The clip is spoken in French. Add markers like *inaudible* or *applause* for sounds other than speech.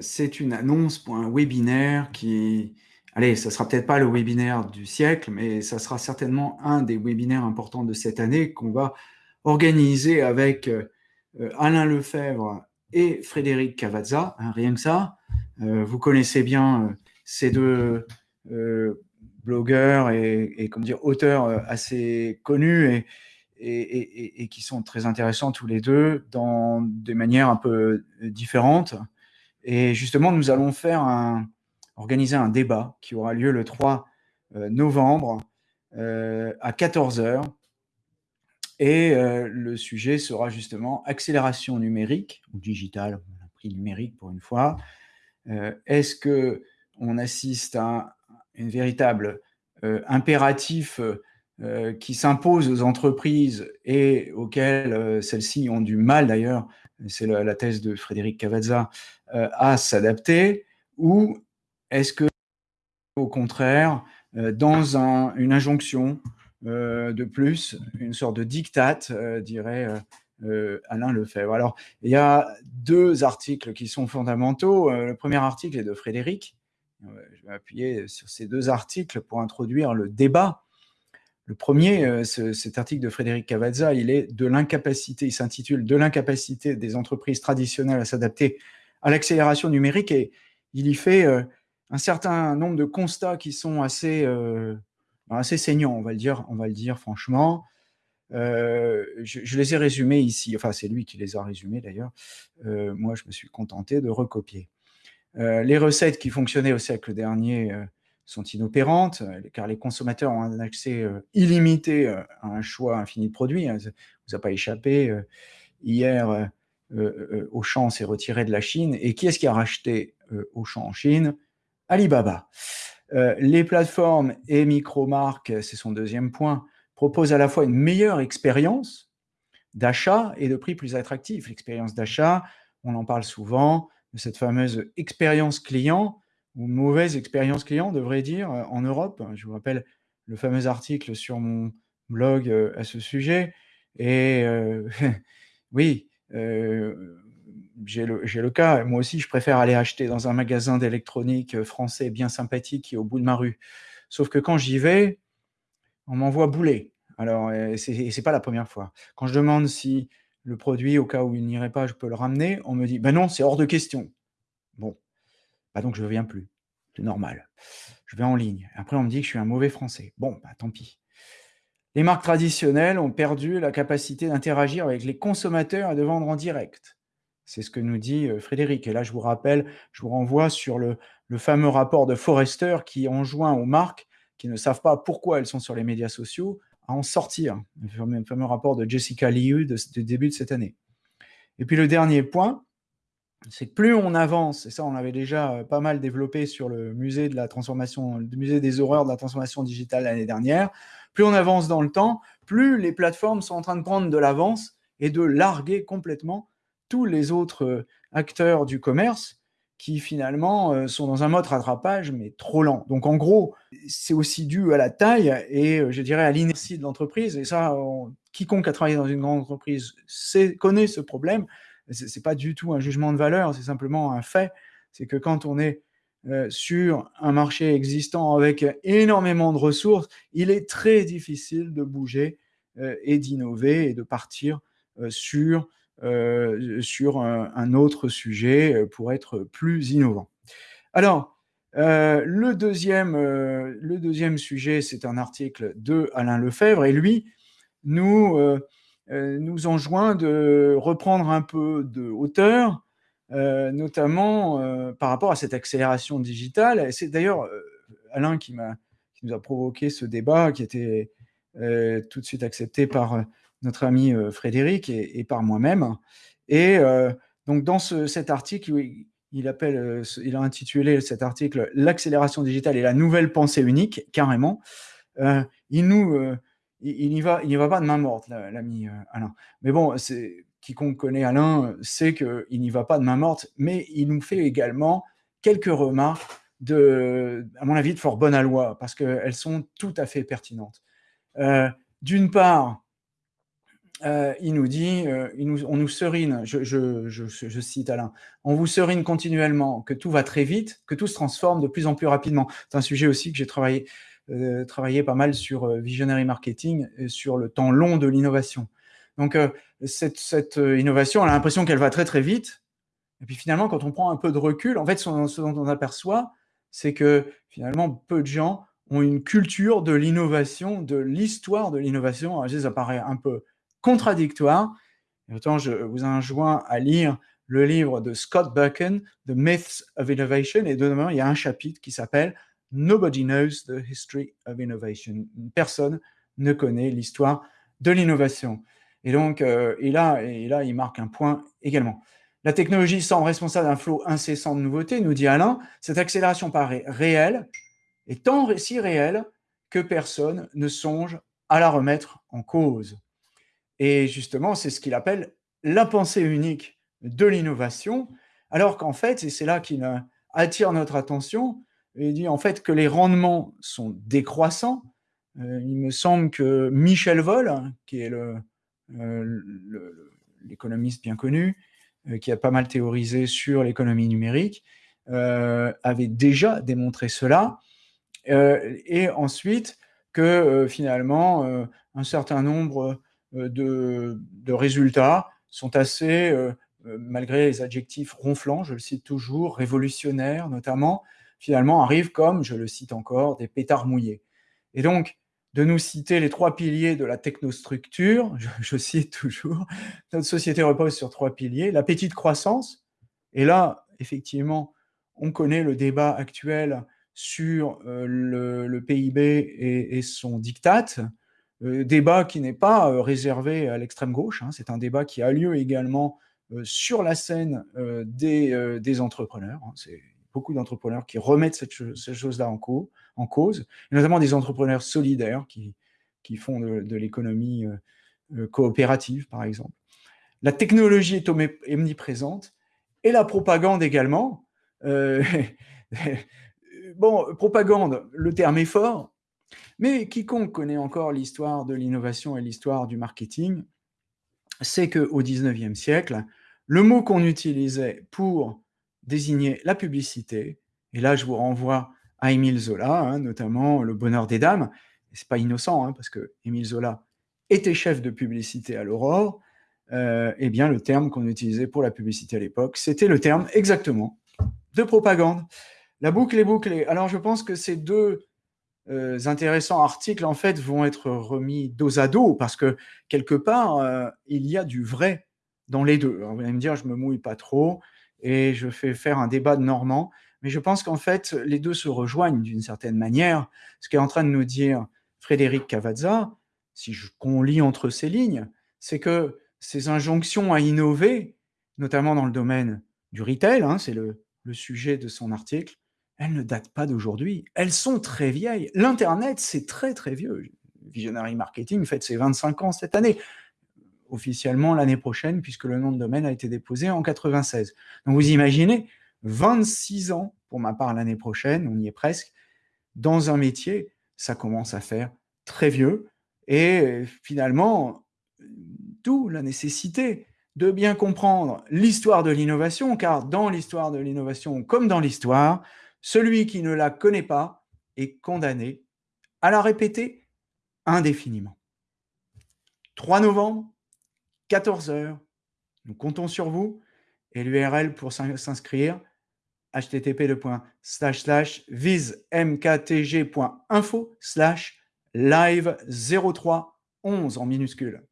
c'est une annonce pour un webinaire qui... Allez, ça sera peut-être pas le webinaire du siècle, mais ça sera certainement un des webinaires importants de cette année qu'on va organiser avec Alain Lefebvre et Frédéric Cavazza, hein, rien que ça. vous connaissez bien ces deux blogueurs et, dire, auteurs assez connus et, qui sont très intéressants tous les deux dans des manières un peu différentes. Et justement, nous allons organiser un débat qui aura lieu le 3 euh, novembre euh, à 14h. Et euh, le sujet sera justement accélération numérique ou digitale, on a pris numérique pour une fois. Est-ce que on assiste à un véritable impératif qui s'impose aux entreprises et auxquelles celles-ci ont du mal d'ailleurs, c'est la, thèse de Frédéric Cavazza, à s'adapter, ou est-ce que, au contraire, euh, dans une injonction euh, de plus, une sorte de diktat, euh, dirait Alain Lefebvre. Alors, il y a deux articles qui sont fondamentaux. le premier article est de Frédéric. Je vais appuyer sur ces deux articles pour introduire le débat. Le premier, cet article de Frédéric Cavazza, il est de l'incapacité, il s'intitule « De l'incapacité des entreprises traditionnelles à s'adapter à l'accélération numérique » et il y fait un certain nombre de constats qui sont assez, euh, assez saignants, on va le dire, on va le dire franchement. Euh, je, les ai résumés ici, enfin c'est lui qui les a résumés d'ailleurs, euh, moi je me suis contenté de recopier. les recettes qui fonctionnaient au siècle dernier sont inopérantes, car les consommateurs ont un accès illimité à un choix infini de produits, hein, ça vous a pas échappé. hier, Auchan s'est retiré de la Chine, et qui est-ce qui a racheté Auchan en Chine? Alibaba. Euh, les plateformes et micro-marques, c'est son deuxième point, proposent à la fois une meilleure expérience d'achat et de prix plus attractif. L'expérience d'achat, on en parle souvent, de cette fameuse expérience client, ou mauvaise expérience client, devrait dire, euh, en Europe. Je vous rappelle le fameux article sur mon blog euh, à ce sujet. Et *laughs* oui, j'ai le, cas, moi aussi je préfère aller acheter dans un magasin d'électronique euh, français bien sympathique qui est au bout de ma rue. Sauf que quand j'y vais, on m'envoie bouler. Alors, c'est pas la première fois. Quand je demande si le produit, au cas où il n'irait pas, je peux le ramener, on me dit, ben non, c'est hors de question. Bon, bah donc je ne viens plus, c'est normal. Je vais en ligne. Après, on me dit que je suis un mauvais français. Bon, bah tant pis. Les marques traditionnelles ont perdu la capacité d'interagir avec les consommateurs et de vendre en direct. C'est ce que nous dit Frédéric. Et là, je vous rappelle, je vous renvoie sur le, fameux rapport de Forrester qui enjoint aux marques qui ne savent pas pourquoi elles sont sur les médias sociaux à en sortir. Le fameux, rapport de Jessica Liu du début de cette année. Et puis le dernier point, c'est que plus on avance, et ça on avait déjà pas mal développé sur le musée de la transformation, le musée des horreurs de la transformation digitale l'année dernière, plus on avance dans le temps, plus les plateformes sont en train de prendre de l'avance et de larguer complètement tous les autres euh, acteurs du commerce qui finalement euh, sont dans un mode rattrapage, mais trop lent. Donc en gros, c'est aussi dû à la taille et euh, je dirais à l'inertie de l'entreprise. Et ça, quiconque a travaillé dans une grande entreprise sait, connaît ce problème. Ce n'est pas du tout un jugement de valeur, c'est simplement un fait. C'est que quand on est sur un marché existant avec énormément de ressources, il est très difficile de bouger et d'innover et de partir sur euh, sur un, autre sujet euh, pour être plus innovant. Alors, euh, le, deuxième, le deuxième sujet, c'est un article de Alain Lefebvre, et lui nous, nous enjoint de reprendre un peu de hauteur, notamment par rapport à cette accélération digitale. C'est d'ailleurs Alain qui, nous a provoqué ce débat, qui était tout de suite accepté par notre ami euh, Frédéric et, par moi-même. Et euh, donc, dans cet article, euh, il a intitulé cet article « L'accélération digitale et la nouvelle pensée unique », carrément. il nous... il n'y va, il va pas de main morte, l'ami Alain. Mais bon, quiconque connaît Alain sait qu'il n'y va pas de main morte, mais il nous fait également quelques remarques de, à mon avis, de fort bonne loi, parce qu'elles sont tout à fait pertinentes. D'une part, euh, il nous dit, euh, on nous serine, je, je, cite Alain, on vous serine continuellement, que tout va très vite, que tout se transforme de plus en plus rapidement. C'est un sujet aussi que j'ai travaillé, euh, pas mal sur euh, visionary marketing, et sur le temps long de l'innovation. Donc euh, cette, cette, innovation, on a l'impression qu'elle va très très vite, et puis finalement, quand on prend un peu de recul, en fait, ce, dont on aperçoit, c'est que finalement, peu de gens ont une culture de l'innovation, de l'histoire de l'innovation. Ça paraît un peu contradictoire. Et autant je vous enjoins à lire le livre de Scott Buchan, The Myths of Innovation, et dedans, il y a un chapitre qui s'appelle Nobody knows the history of innovation. Personne ne connaît l'histoire de l'innovation. Et donc, euh, et, là, et il marque un point également. La technologie semble responsable d'un flot incessant de nouveautés, nous dit Alain. Cette accélération paraît réelle, et tant si réelle que personne ne songe à la remettre en cause. Et justement, c'est ce qu'il appelle la pensée unique de l'innovation, alors qu'en fait, et c'est là qu'il attire notre attention, il dit en fait que les rendements sont décroissants. Euh, il me semble que Michel Vol, qui est euh, l'économiste bien connu, euh, qui a pas mal théorisé sur l'économie numérique, avait déjà démontré cela. et ensuite, que finalement, un certain nombre euh, de, résultats sont assez, malgré les adjectifs ronflants, je le cite toujours, révolutionnaires notamment, finalement arrivent comme, je le cite encore, des pétards mouillés. Et donc, de nous citer les trois piliers de la technostructure, je, cite toujours, notre société repose sur trois piliers, la petite croissance, et là, effectivement, on connaît le débat actuel sur le, PIB et, son diktat, euh, débat qui n'est pas euh, réservé à l'extrême gauche, hein, c'est un débat qui a lieu également euh, sur la scène des, entrepreneurs. Hein, beaucoup d'entrepreneurs qui remettent cette, ces choses-là en, cause, notamment des entrepreneurs solidaires qui, font de, l'économie coopérative, par exemple. La technologie est omniprésente, et la propagande également. Euh, *laughs* bon, propagande, le terme est fort, mais quiconque connaît encore l'histoire de l'innovation et l'histoire du marketing sait qu'au XIXe siècle, le mot qu'on utilisait pour désigner la publicité, et là je vous renvoie à Émile Zola, hein, notamment Le bonheur des dames, c'est pas innocent, hein, parce que Émile Zola était chef de publicité à l'Aurore, euh, eh bien le terme qu'on utilisait pour la publicité à l'époque, c'était le terme exactement de propagande. La boucle est bouclée. Alors je pense que ces deux euh, intéressants articles, en fait, vont être remis dos à dos, parce que, quelque part, euh, il y a du vrai dans les deux. vous allez me dire, je me mouille pas trop, et je fais faire un débat de Normand, mais je pense qu'en fait, les deux se rejoignent d'une certaine manière. Ce qu'est en train de nous dire Frédéric Cavazza, si qu'on lit entre ces lignes, c'est que ces injonctions à innover, notamment dans le domaine du retail, hein, c'est le, sujet de son article, elles ne datent pas d'aujourd'hui. Elles sont très vieilles. L'Internet, c'est très, très vieux. Visionary Marketing fête ses 25 ans cette année, officiellement l'année prochaine, puisque le nom de domaine a été déposé en 96. Donc vous imaginez, 26 ans, pour ma part l'année prochaine, on y est presque, dans un métier, ça commence à faire très vieux. Et finalement, d'où la nécessité de bien comprendre l'histoire de l'innovation, car dans l'histoire de l'innovation, comme dans l'histoire, celui qui ne la connaît pas est condamné à la répéter indéfiniment. 3 novembre, 14 heures, nous comptons sur vous et l'URL pour s'inscrire http://visemktg.info slash live 0311 en minuscule.